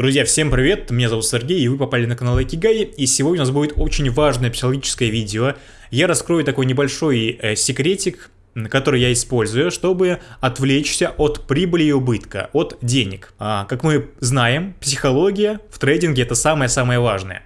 Друзья, всем привет, меня зовут Сергей, и вы попали на канал Экигай, и сегодня у нас будет очень важное психологическое видео. Я раскрою такой небольшой э, секретик, который я использую, чтобы отвлечься от прибыли и убытка, от денег. А, как мы знаем, психология в трейдинге это самое-самое важное.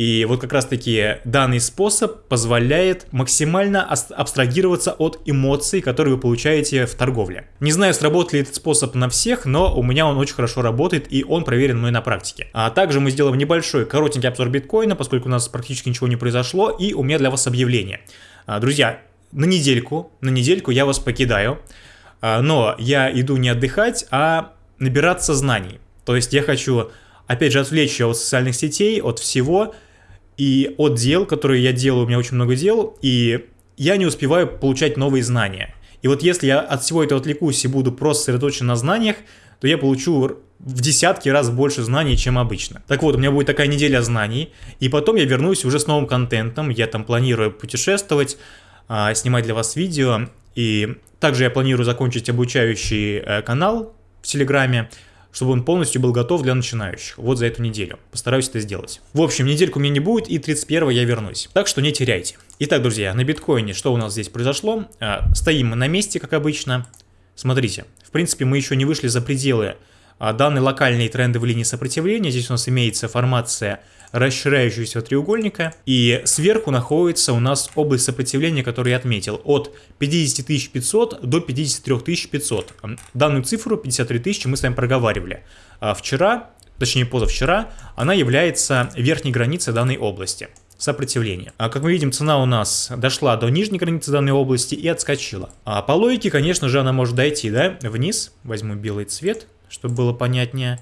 И вот как раз таки данный способ позволяет максимально абстрагироваться от эмоций, которые вы получаете в торговле. Не знаю, сработает ли этот способ на всех, но у меня он очень хорошо работает и он проверен мной на практике. А также мы сделаем небольшой коротенький обзор биткоина, поскольку у нас практически ничего не произошло, и у меня для вас объявление. А, друзья, на недельку, на недельку я вас покидаю, а, но я иду не отдыхать, а набираться знаний. То есть я хочу, опять же, отвлечься от социальных сетей, от всего, и от дел, которые я делаю, у меня очень много дел, и я не успеваю получать новые знания. И вот если я от всего этого отвлекусь и буду просто сосредоточен на знаниях, то я получу в десятки раз больше знаний, чем обычно. Так вот, у меня будет такая неделя знаний, и потом я вернусь уже с новым контентом, я там планирую путешествовать, а, снимать для вас видео, и также я планирую закончить обучающий э, канал в Телеграме, чтобы он полностью был готов для начинающих. Вот за эту неделю. Постараюсь это сделать. В общем, недельку у меня не будет, и 31 я вернусь. Так что не теряйте. Итак, друзья, на биткоине что у нас здесь произошло? А, стоим мы на месте, как обычно. Смотрите, в принципе, мы еще не вышли за пределы а, данной локальной трендовой линии сопротивления. Здесь у нас имеется формация расширяющегося треугольника. И сверху находится у нас область сопротивления, которую я отметил, от 50 500 до 53 500. Данную цифру 53 тысячи мы с вами проговаривали. А вчера, точнее позавчера, она является верхней границей данной области сопротивления. А как мы видим, цена у нас дошла до нижней границы данной области и отскочила. А по логике, конечно же, она может дойти, да, вниз. Возьму белый цвет, чтобы было понятнее.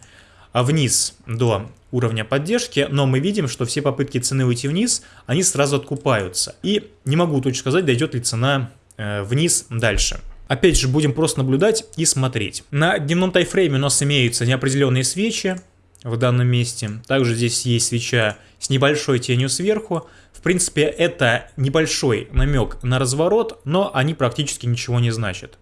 А вниз до уровня поддержки, но мы видим, что все попытки цены уйти вниз, они сразу откупаются. И не могу точно сказать, дойдет ли цена э, вниз дальше. Опять же, будем просто наблюдать и смотреть. На дневном тайфрейме у нас имеются неопределенные свечи в данном месте. Также здесь есть свеча с небольшой тенью сверху. В принципе, это небольшой намек на разворот, но они практически ничего не значат.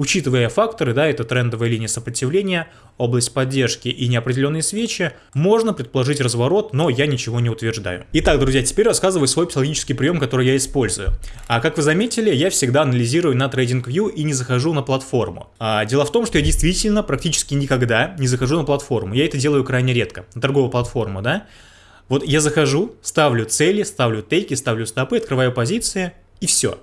Учитывая факторы, да, это трендовая линия сопротивления, область поддержки и неопределенные свечи, можно предположить разворот, но я ничего не утверждаю. Итак, друзья, теперь рассказываю свой психологический прием, который я использую. А как вы заметили, я всегда анализирую на TradingView и не захожу на платформу. А, дело в том, что я действительно практически никогда не захожу на платформу. Я это делаю крайне редко, на торговую платформу, да. Вот я захожу, ставлю цели, ставлю тейки, ставлю стопы, открываю позиции и все.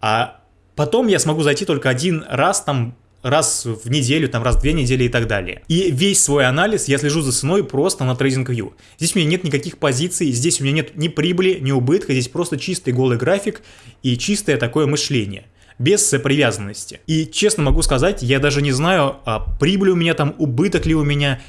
А Потом я смогу зайти только один раз там раз в неделю, там раз в две недели и так далее. И весь свой анализ я слежу за ценой просто на TradingView. Здесь у меня нет никаких позиций, здесь у меня нет ни прибыли, ни убытка, здесь просто чистый голый график и чистое такое мышление без привязанности. И честно могу сказать, я даже не знаю, а прибыль у меня там, убыток ли у меня,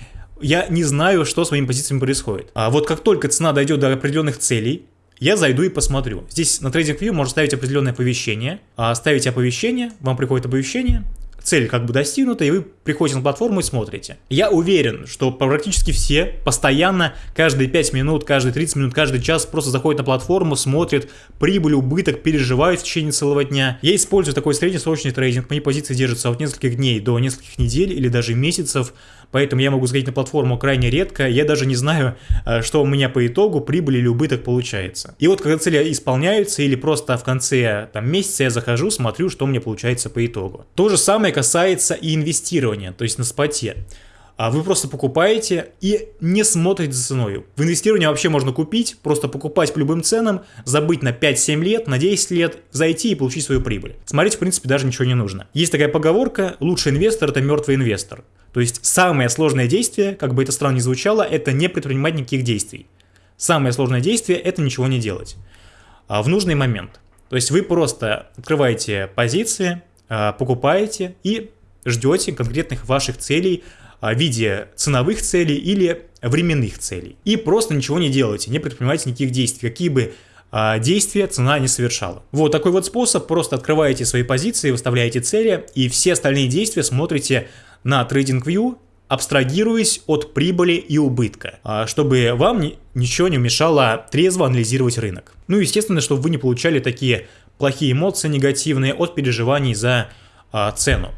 я не знаю, что с моими позициями происходит. А вот как только цена дойдет до определенных целей, я зайду и посмотрю. Здесь на TradingView можно ставить определенное оповещение. А ставите оповещение, вам приходит оповещение, цель как бы достигнута, и вы приходите на платформу и смотрите. Я уверен, что практически все постоянно, каждые 5 минут, каждые 30 минут, каждый час просто заходят на платформу, смотрят прибыль, убыток, переживают в течение целого дня. Я использую такой среднесрочный трейдинг, мои позиции держатся от нескольких дней до нескольких недель или даже месяцев, поэтому я могу заходить на платформу крайне редко, я даже не знаю, э, что у меня по итогу прибыль или убыток получается. И вот когда цели исполняются или просто в конце там, месяца я захожу, смотрю, что у меня получается по итогу. То же самое касается и инвестирования, то есть на споте. А вы просто покупаете и не смотрите за ценой. В инвестировании вообще можно купить, просто покупать по любым ценам, забыть на 5-7 лет, на 10 лет, зайти и получить свою прибыль. Смотреть, в принципе, даже ничего не нужно. Есть такая поговорка, лучший инвестор – это мертвый инвестор. То есть самое сложное действие, как бы это странно ни звучало, это не предпринимать никаких действий. Самое сложное действие – это ничего не делать. А в нужный момент. То есть вы просто открываете позиции, покупаете и ждете конкретных ваших целей а, в виде ценовых целей или временных целей. И просто ничего не делаете, не предпринимаете никаких действий, какие бы а, действия цена не совершала. Вот такой вот способ, просто открываете свои позиции, выставляете цели и все остальные действия смотрите на TradingView, абстрагируясь от прибыли и убытка, чтобы вам ничего не мешало трезво анализировать рынок. Ну, естественно, чтобы вы не получали такие плохие эмоции негативные от переживаний за а, цену,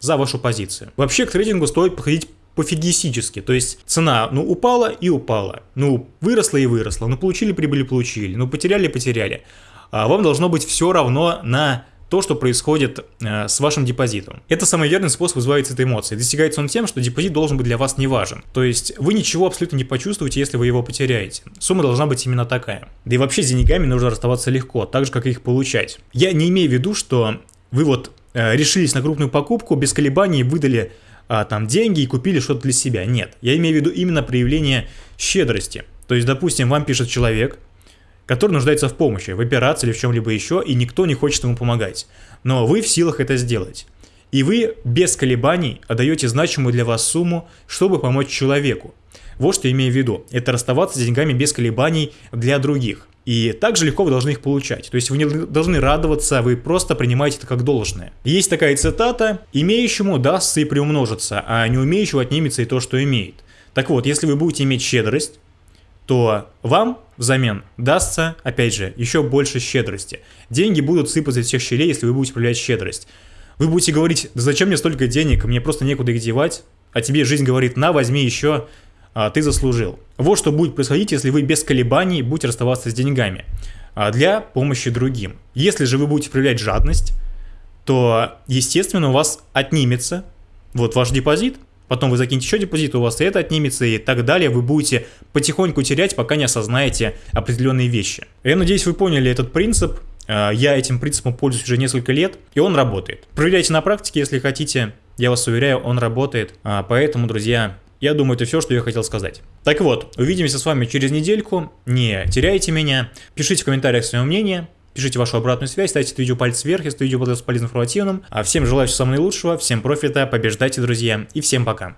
за вашу позицию. Вообще к трейдингу стоит подходить пофигистически. То есть цена, ну, упала и упала. Ну, выросла и выросла. Ну, получили прибыли, получили. Ну, потеряли, потеряли. А вам должно быть все равно на то, что происходит э, с вашим депозитом. Это самый верный способ избавиться от эмоций. Достигается он тем, что депозит должен быть для вас не важен. То есть вы ничего абсолютно не почувствуете, если вы его потеряете. Сумма должна быть именно такая. Да и вообще с деньгами нужно расставаться легко, так же, как и их получать. Я не имею в виду, что вы вот э, решились на крупную покупку, без колебаний выдали э, там деньги и купили что-то для себя. Нет, я имею в виду именно проявление щедрости. То есть, допустим, вам пишет человек, который нуждается в помощи, в операции или в чем-либо еще, и никто не хочет ему помогать. Но вы в силах это сделать. И вы без колебаний отдаете значимую для вас сумму, чтобы помочь человеку. Вот что я имею в виду. Это расставаться с деньгами без колебаний для других. И также легко вы должны их получать. То есть вы не должны радоваться, вы просто принимаете это как должное. Есть такая цитата «Имеющему дастся и приумножится, а не умеющему отнимется и то, что имеет». Так вот, если вы будете иметь щедрость, то вам взамен дастся, опять же, еще больше щедрости. Деньги будут сыпаться из всех щелей, если вы будете проявлять щедрость. Вы будете говорить, да зачем мне столько денег, мне просто некуда их девать, а тебе жизнь говорит, на, возьми еще, а, ты заслужил. Вот что будет происходить, если вы без колебаний будете расставаться с деньгами а, для помощи другим. Если же вы будете проявлять жадность, то, естественно, у вас отнимется вот ваш депозит, Потом вы закинете еще депозит, у вас и это отнимется и так далее. Вы будете потихоньку терять, пока не осознаете определенные вещи. Я надеюсь, вы поняли этот принцип. Э, я этим принципом пользуюсь уже несколько лет, и он работает. Проверяйте на практике, если хотите. Я вас уверяю, он работает. А, поэтому, друзья, я думаю, это все, что я хотел сказать. Так вот, увидимся с вами через недельку. Не теряйте меня. Пишите в комментариях свое мнение. Пишите вашу обратную связь, ставьте это видео палец вверх, если видео было полезным информативным. А всем желаю всего самого наилучшего, всем профита, побеждайте, друзья, и всем пока.